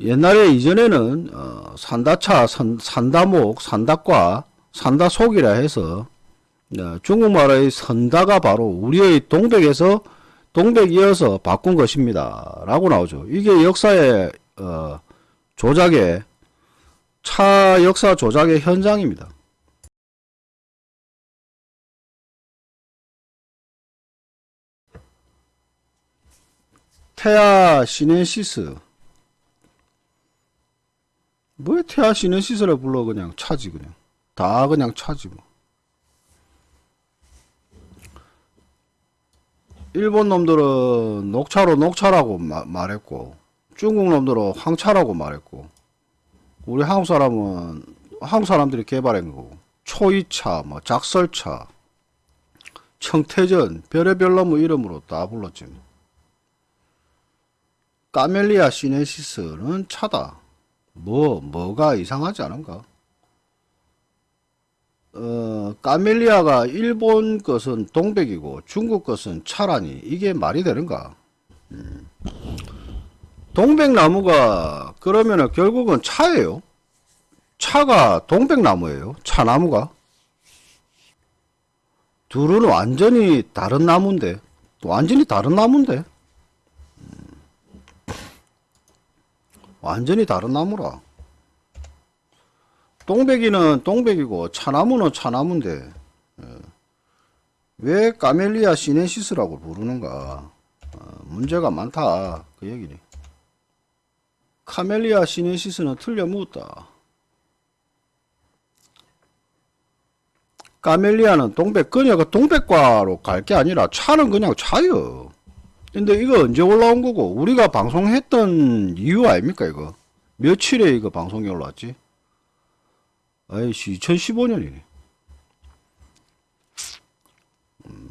옛날에 이전에는 어, 산다차, 산, 산다목, 산다과, 산다속이라 해서 어, 중국말의 선다가 바로 우리의 동백에서 동백 이어서 바꾼 것입니다. 라고 나오죠. 이게 역사의 어, 조작의 차 역사 조작의 현장입니다. Thea sinensis 뭐 Thea sinensis라 불러 그냥 차지 그냥 다 그냥 차지 뭐 일본 놈들은 녹차로 녹차라고 마- 말했고 중국 놈들은 황차라고 말했고 우리 한국 사람은 한국 사람들이 개발한 거고 초의차 뭐 작설차 청태전 별의별 놈의 이름으로 다 불렀지 뭐. 까멜리아 시네시스는 차다. 뭐, 뭐가 이상하지 않은가? 어, 까멜리아가 일본 것은 동백이고 중국 것은 차라니 이게 말이 되는가? 음. 동백나무가 그러면은 결국은 차예요. 차가 동백나무예요. 차나무가. 둘은 완전히 다른 나무인데, 완전히 다른 나무인데. 완전히 다른 나무라. 동백이는 동백이고 차나무는 차나무인데 예. 왜 Camellia sinensis라고 부르는가? 어, 문제가 많다 그 얘기니. Camellia sinensis는 틀려 묻었다. 까멜리아는 동백 그녀가 동백과로 갈 게 아니라 차는 그냥 차요. 근데 이거 언제 올라온 거고? 우리가 방송했던 이유 아닙니까 이거? 며칠에 이거 방송이 올라왔지? 아이씨 2015년이네. 음.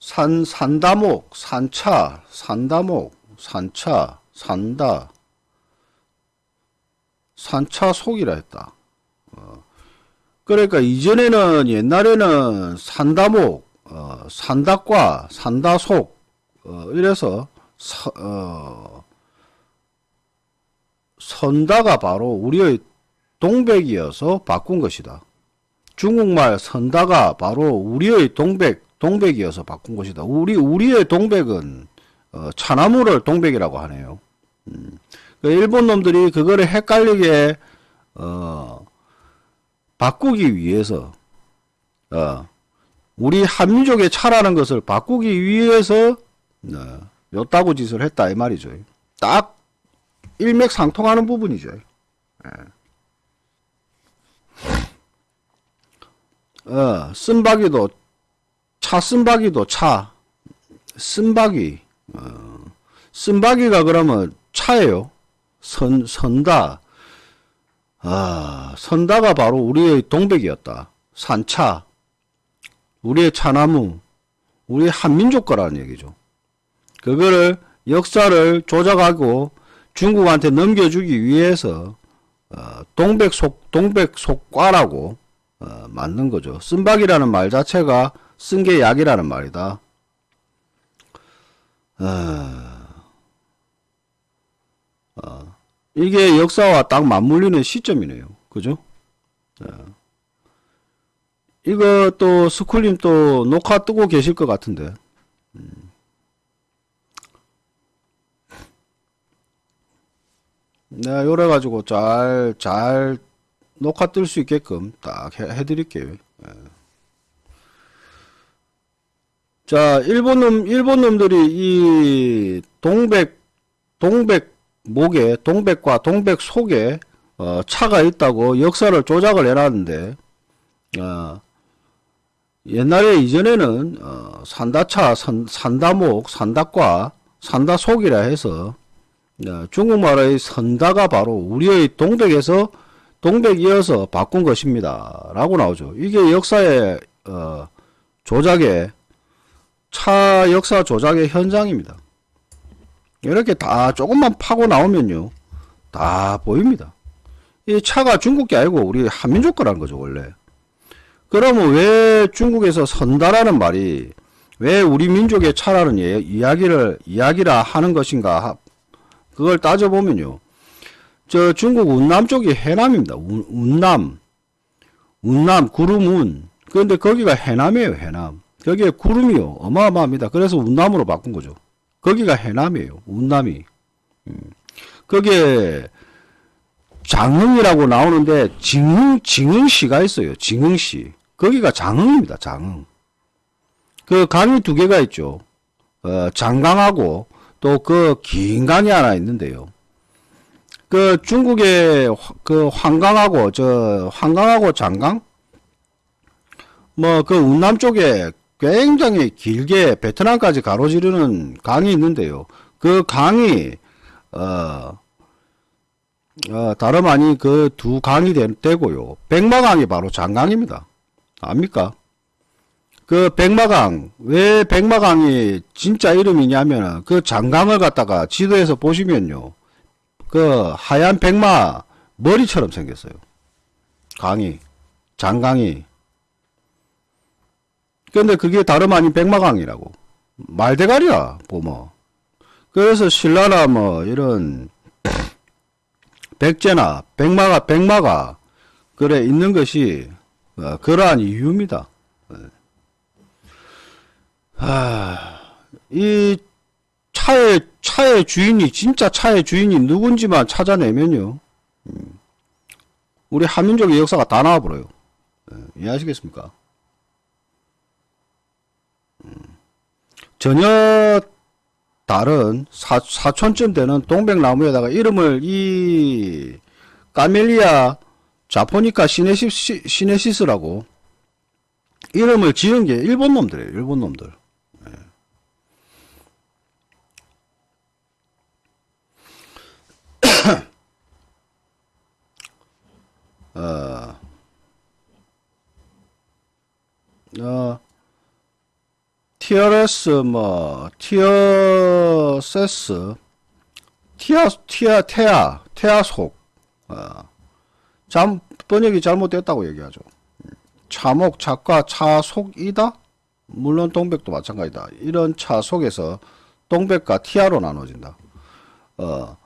산 산다목 산차 산다목 산차 산다. 산차 속이라 했다. 어. 그러니까 이전에는 옛날에는 산다목 어, 산다과, 산다속, 어, 이래서, 서, 어, 선다가 바로 우리의 동백이어서 바꾼 것이다. 중국말 선다가 바로 우리의 동백, 동백이어서 바꾼 것이다. 우리, 우리의 동백은, 어, 차나무를 동백이라고 하네요. 음. 그 일본 놈들이 그거를 헷갈리게, 어, 바꾸기 위해서, 어, 우리 한민족의 차라는 것을 바꾸기 위해서 네, 요따구 짓을 했다 이 말이죠. 딱 일맥상통하는 부분이죠. 예. 어, 쓴바기도 차 쓴바기도 차 쓴바기 어, 쓴바기가 그러면 차예요. 선 선다 아 선다가 바로 우리의 동백이었다. 산차 우리의 차나무, 우리 한민족 거라는 얘기죠. 그거를 역사를 조작하고 중국한테 넘겨주기 위해서 어, 동백속 동백속과라고 어, 만든 거죠. 쓴박이라는 말 자체가 쓴 게 약이라는 말이다. 어, 어, 이게 역사와 딱 맞물리는 시점이네요. 그죠? 이거 또 스쿨님 또 녹화 뜨고 계실 것 같은데. 음. 내가 요래 가지고 잘, 잘 녹화 뜰 수 있게끔 딱 해, 해드릴게요. 예. 자, 일본 놈, 일본 놈들이 이 동백, 동백 목에, 동백과 동백 속에, 어, 차가 있다고 역사를 조작을 해놨는데, 어, 옛날에 이전에는 어, 산다차, 산, 산다목, 산다과, 산다속이라 해서 어, 중국말의 선다가 바로 우리의 동백에서 동백 이어서 바꾼 것입니다. 라고 나오죠. 이게 역사의 어, 조작의 차 역사 조작의 현장입니다. 이렇게 다 조금만 파고 나오면요. 다 보입니다. 이 차가 중국 게 아니고 우리 한민족 거라는 거죠, 원래. 그러면 왜 중국에서 선다라는 말이 왜 우리 민족의 차라는 예, 이야기를 이야기라 하는 것인가 그걸 따져보면요. 저 중국 운남 쪽이 해남입니다. 운, 운남. 운남, 구름운. 그런데 거기가 해남이에요, 해남. 거기에 구름이요. 어마어마합니다. 그래서 운남으로 바꾼 거죠. 거기가 해남이에요. 운남이. 음. 거기에 장흥이라고 나오는데 징흥, 징흥시가 있어요. 징흥시. 거기가 장흥입니다. 장흥. 그 강이 두 개가 있죠. 어, 장강하고 또 그 긴 강이 하나 있는데요. 그 중국의 화- 그 환강하고 저 환강하고 장강 뭐 그 운남 쪽에 굉장히 길게 베트남까지 가로지르는 강이 있는데요. 그 강이 어, 어 다름 아닌 그 두 강이 되, 되고요. 백마강이 바로 장강입니다. 압니까? 그 백마강 왜 백마강이 진짜 이름이냐면 그 장강을 갖다가 지도에서 보시면요. 그 하얀 백마 머리처럼 생겼어요. 강이 장강이. 근데 그게 다름 아닌 백마강이라고. 말대가리야 보면. 그래서 신라나 뭐 이런 백제나 백마가 백마가 그래 있는 것이 어, 그러한 이유입니다. 아, 이 차의 차의 주인이 진짜 차의 주인이 누군지만 찾아내면요. 음, 우리 한민족의 역사가 다 나와버려요. 예, 이해하시겠습니까? 음, 전혀 다른 사, 사촌쯤 되는 동백나무에다가 이름을 이 까멜리아 자포니카 시네시, 시네시스라고 이름을 지은 게 일본 놈들이에요. 일본 놈들. 어, 어, TRS 뭐 티어세스 티아 티아 테아 테아속 어, 잠 번역이 잘못됐다고 얘기하죠. 차목 차과 차속이다. 물론 동백도 마찬가지다. 이런 차 속에서 동백과 티아로 나눠진다. 어,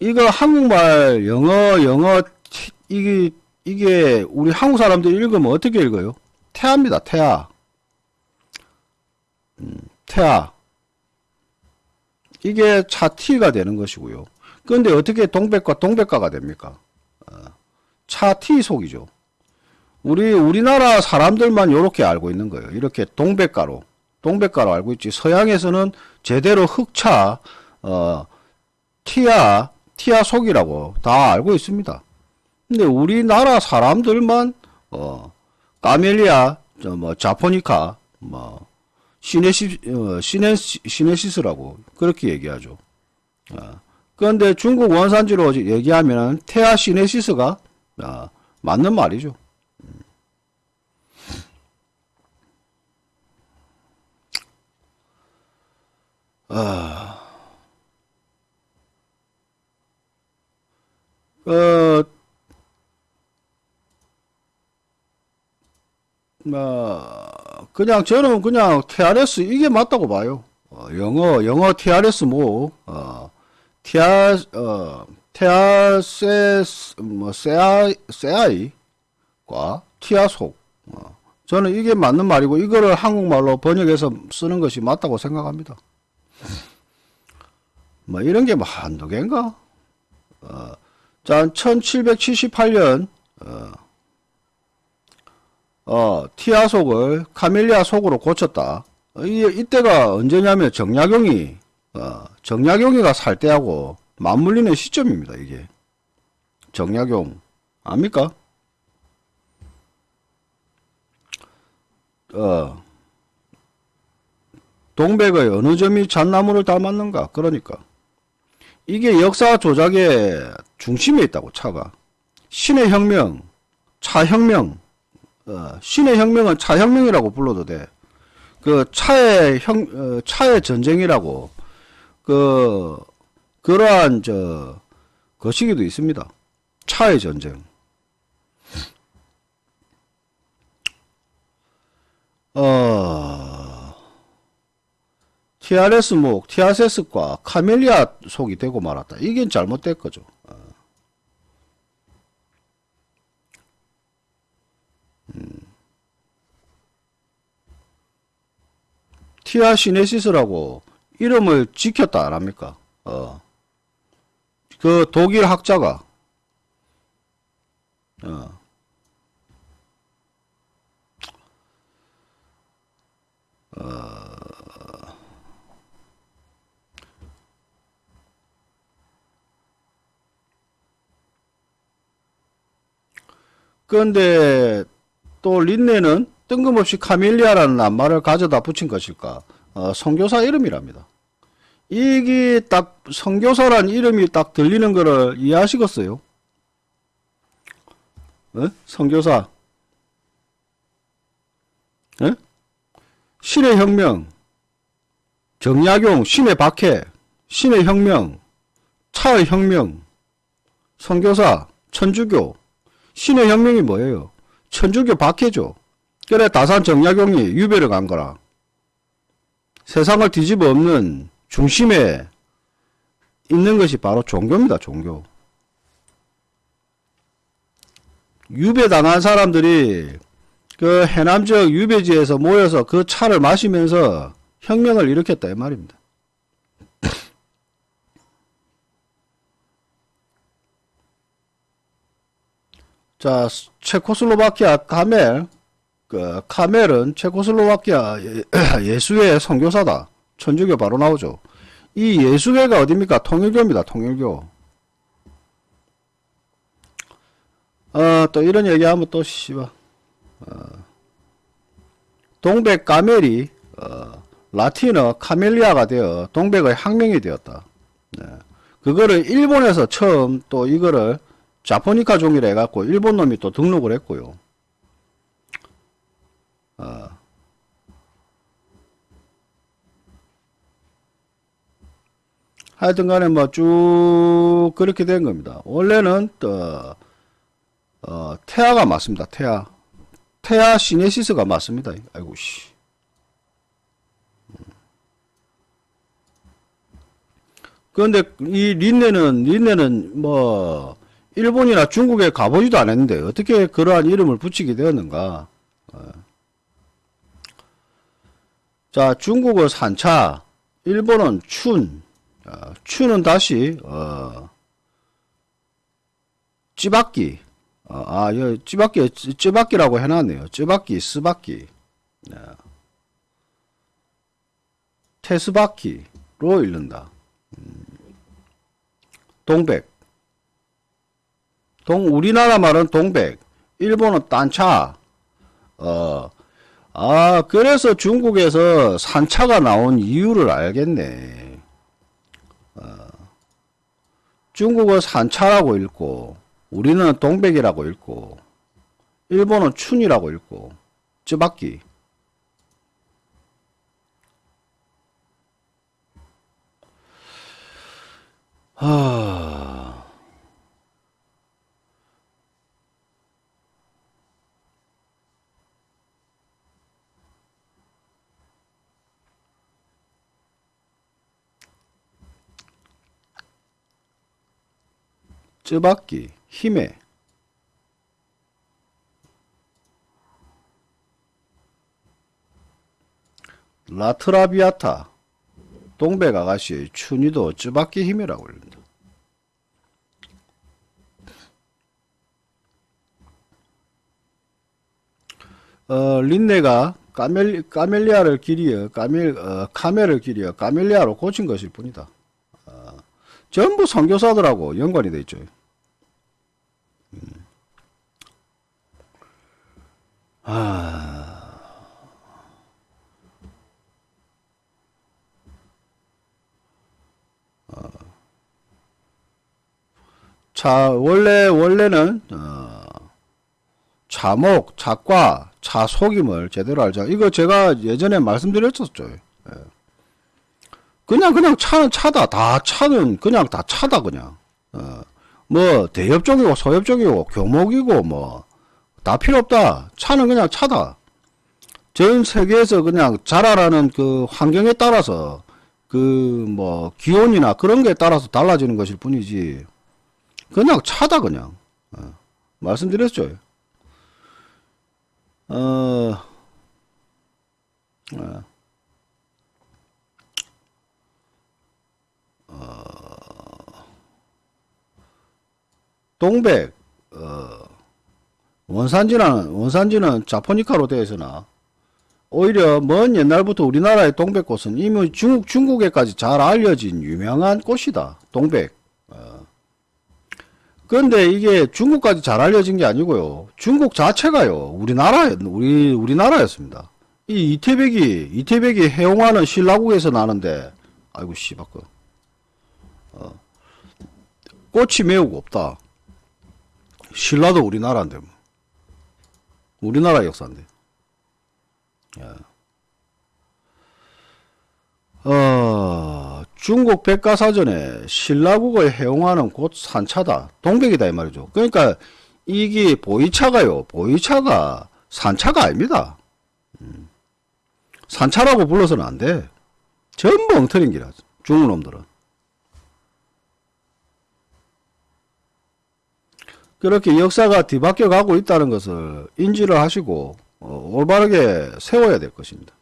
이거 한국말 영어 영어 티- 이게 이게 우리 한국 사람들이 읽으면 어떻게 읽어요? 태아입니다. 태아. 음, 태아. 이게 차티가 되는 것이고요. 그런데 어떻게 동백과 동백가가 됩니까? 어, 차티 속이죠. 우리 우리나라 사람들만 이렇게 알고 있는 거예요. 이렇게 동백가로 동백가로 알고 있지. 서양에서는 제대로 흑차 어 티아 티아 속이라고 다 알고 있습니다. 근데 우리나라 사람들만 어 까멜리아 저뭐 자포니카 뭐 시네시 어, 시네 시네시스라고 그렇게 얘기하죠. 어. 그런데 중국 원산지로 얘기하면 테아 시네시스가 어, 맞는 말이죠. 어, 뭐, 그냥 저는 그냥 TRS 이게 맞다고 봐요. 어, 영어, 영어 TRS 뭐, 어, TR, 어, TRS, 뭐, 세아이, 세아이과 티아속. 어, 저는 이게 맞는 말이고, 이거를 한국말로 번역해서 쓰는 것이 맞다고 생각합니다. 뭐, 이런 게뭐 한두 개인가? 어, 자, 1778년, 어, 어, Thea 속을 Camellia 속으로 고쳤다. 어, 이, 이때가 언제냐면 정약용이, 어, 정약용이가 살 때하고 맞물리는 시점입니다, 이게. 정약용. 압니까? 어, 동백의 어느 점이 차나무를 닮았는가? 그러니까. 이게 역사 조작의 중심에 있다고 차가 신의 혁명, 차혁명, 어, 신의 혁명은 차혁명이라고 불러도 돼. 그 차의 혁, 어, 차의 전쟁이라고 그 그러한 저 거시기도 있습니다. 차의 전쟁. 어, Theales목, Theales과 Camellia 속이 되고 말았다. 이게 잘못된 거죠. 어. 음. Thea sinensis라고 이름을 지켰다 안 합니까? 어. 그 독일 학자가 어. 그런데 또 린네는 뜬금없이 카밀리아라는 낱말을 가져다 붙인 것일까? 어, 성교사 이름이랍니다. 이게 딱 성교사란 이름이 딱 들리는 거를 이해하시겠어요? 어? 성교사 어? 신의 혁명 정약용 신의 박해 신의 혁명 차의 혁명 성교사 천주교 신의 혁명이 뭐예요? 천주교 박해죠. 그래 다산 정약용이 유배를 간 거라. 세상을 뒤집어 엎는 중심에 있는 것이 바로 종교입니다. 종교. 유배 당한 사람들이 그 해남 지역 유배지에서 모여서 그 차를 마시면서 혁명을 일으켰다 이 말입니다. 자, 체코슬로바키아 카멜, 그 카멜은 체코슬로바키아 예수의 선교사다. 천주교 바로 나오죠. 이 예수회가 어딥니까? 통일교입니다. 통일교. 어, 또 이런 얘기하면 또 씨발. 어, 동백 카멜이 어, 라틴어 Camellia가 되어 동백의 학명이 되었다. 네. 그거를 일본에서 처음 또 이거를 japonica 종이라 해갖고 일본 놈이 또 등록을 했고요. 어. 하여튼 간에 뭐 쭉 그렇게 된 겁니다. 원래는 또, 어, 태아가 맞습니다. 태아. 태아 시네시스가 맞습니다. 아이고, 씨. 그런데 이 린네는, 린네는 뭐, 일본이나 중국에 가보지도 않았는데 어떻게 그러한 이름을 붙이게 되었는가 어. 자 중국은 산차 일본은 춘 어, 춘은 다시 어, 찌바끼 어, 아, 여, 찌바끼, 찌바끼라고 해놨네요. 찌바끼, 스바끼. 네. 테스바키로 읽는다. 음. 동백. 동 우리나라 말은 동백, 일본은 딴차. 어, 아 그래서 중국에서 산차가 나온 이유를 알겠네. 어, 중국은 산차라고 읽고 우리는 동백이라고 읽고 일본은 춘이라고 읽고 쯔바끼. 하... 쯔박기, 힘에 라트라비아타 동백 아가씨의 춘이도 쯔박기 힘이라고 합니다. 어, 린네가 까멜, 까멜리아를 길이어 까멜, 어, 카멜을 길이어 까멜리아로 고친 것일 뿐이다. 어, 전부 선교사들하고 연관이 되어 있죠. 아. 어. 자, 원래, 원래는, 어, 자목, 작과, 자속임을 제대로 알자. 이거 제가 예전에 말씀드렸었죠. 예. 그냥, 그냥 차는 차다. 다 차는 그냥 다 차다, 그냥. 어. 뭐, 대협적이고, 소협적이고, 교목이고, 뭐, 다 필요 없다. 차는 그냥 차다. 전 세계에서 그냥 자라라는 그 환경에 따라서 그 뭐 기온이나 그런 거에 따라서 달라지는 것일 뿐이지 그냥 차다 그냥 어, 말씀드렸죠. 어, 어, 동백 어, 원산지는 원산지는 자포니카로 되어 있으나 오히려 먼 옛날부터 우리나라의 동백꽃은 이미 중국 중국에까지 잘 알려진 유명한 꽃이다. 동백. 어. 그런데 이게 중국까지 잘 알려진 게 아니고요. 중국 자체가요. 우리나라 우리 우리나라였습니다. 이 이태백이 이태백이 해용하는 신라국에서 나는데 아이고 씨발 그 어. 꽃이 매우 없다. 신라도 우리나라인데 뭐. 우리나라 역사인데. 어, 중국 백과사전에 신라국을 해용하는 곳 산차다. 동백이다 이 말이죠. 그러니까 이게 보이차가요. 보이차가 산차가 아닙니다. 음. 산차라고 불러서는 안 돼. 전부 엉터린 기라. 중국 놈들은. 그렇게 역사가 뒤바뀌어 가고 있다는 것을 인지를 하시고 어, 올바르게 세워야 될 것입니다.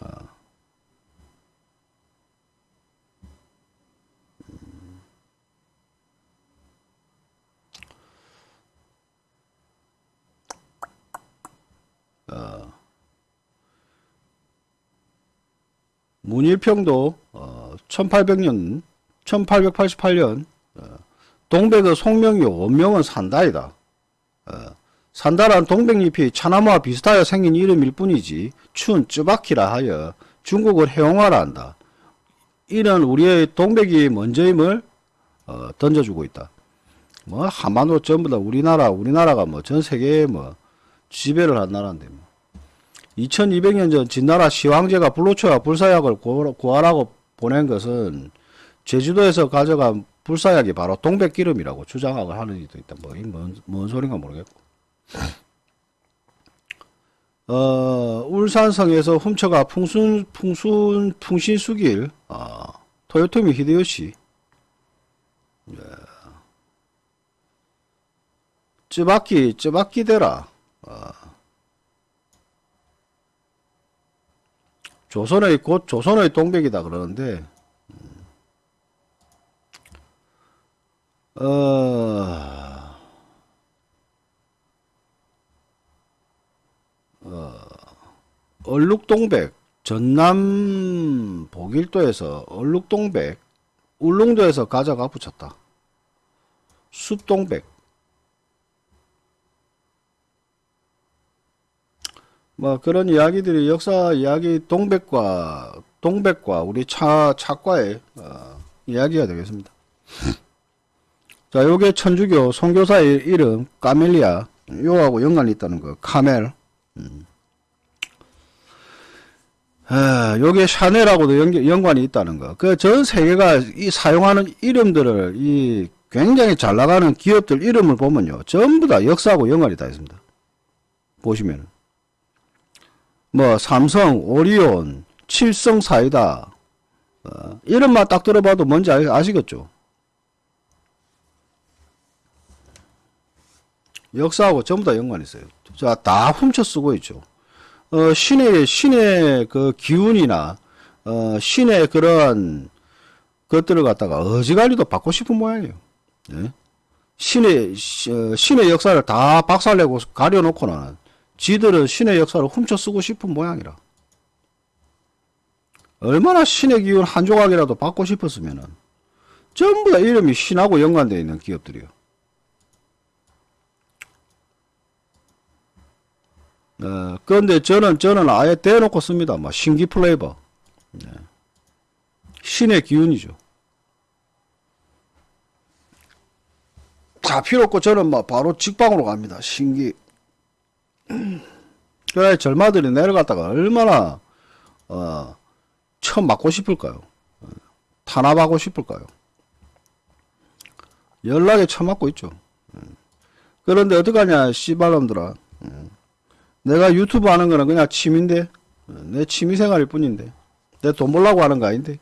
아. 어, 문일평도 어, 1800년 1888년 어, 동백의 송명이 원명은 산다이다. 어, 산다란 동백잎이 차나무와 비슷하여 생긴 이름일 뿐이지 춘 쯔바키라 하여 중국을 해용하라 한다. 이는 우리의 동백이 먼저임을 어, 던져주고 있다. 뭐 한반도 전부 다 우리나라 우리나라가 뭐 전 세계에 뭐 지배를 한 나라인데 뭐. 2200년 전 진나라 시황제가 불로초와 불사약을 구하라고 보낸 것은 제주도에서 가져간 불사약이 바로 동백기름이라고 주장을 하는 이도 있다. 뭐, 뭔, 뭔 소린가 모르겠고. 어, 울산성에서 훔쳐가 풍순, 풍순, 풍신수길, 어, 토요토미 히데요시. 예. 쯔바키, 쯔바키데라. 어. 조선의 곧 조선의 동백이다 그러는데 어, 어, 얼룩동백 전남 보길도에서 얼룩동백 울릉도에서 가져가 붙였다. 숲동백 뭐 그런 이야기들이 역사 이야기 동백과 동백과 우리 차 차과의 어, 이야기가 되겠습니다. 자, 요게 천주교 선교사의 이름 까멜리아 요하고 연관이 있다는 거 카멜. 음. 아, 요게 샤넬하고도 연, 연관이 있다는 거. 그 전 세계가 이 사용하는 이름들을 이 굉장히 잘 나가는 기업들 이름을 보면요. 전부 다 역사하고 연관이 다 있습니다. 보시면. 뭐, 삼성, 오리온, 칠성 사이다. 어, 이름만 딱 들어봐도 뭔지 아 시겠죠? 역사하고 전부 다 연관이 있어요. 자, 다 훔쳐 쓰고 있죠. 어, 신의, 신의 그 기운이나, 어, 신의 그런 것들을 갖다가 어지간히도 받고 싶은 모양이에요. 예? 신의, 어, 신의 역사를 다 박살내고 가려놓고는 지들은 신의 역사를 훔쳐 쓰고 싶은 모양이라. 얼마나 신의 기운 한 조각이라도 받고 싶었으면은 전부 다 이름이 신하고 연관되어 있는 기업들이요. 어, 그런데 저는, 저는 아예 대놓고 씁니다. 막, 신기 플레이버. 네. 신의 기운이죠. 자, 필요 없고 저는 막 바로 직방으로 갑니다. 신기. 그래, 절마들이 내려갔다가 얼마나, 어, 처음 맞고 싶을까요? 어, 탄압하고 싶을까요? 연락에 처맞고 있죠. 어. 그런데 어떡하냐, 씨발놈들아. 어. 내가 유튜브 하는 거는 그냥 취미인데 내 취미 생활일 뿐인데 내 돈 벌라고 하는 거 아닌데.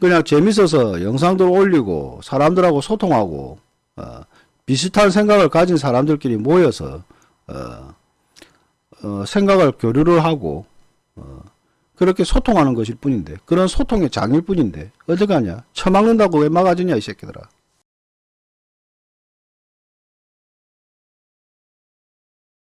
그냥 재밌어서 영상들 올리고 사람들하고 소통하고 어, 비슷한 생각을 가진 사람들끼리 모여서 어, 어, 생각을 교류를 하고 어, 그렇게 소통하는 것일 뿐인데 그런 소통의 장일 뿐인데 어떡하냐 처막는다고 왜 막아주냐 이 새끼들아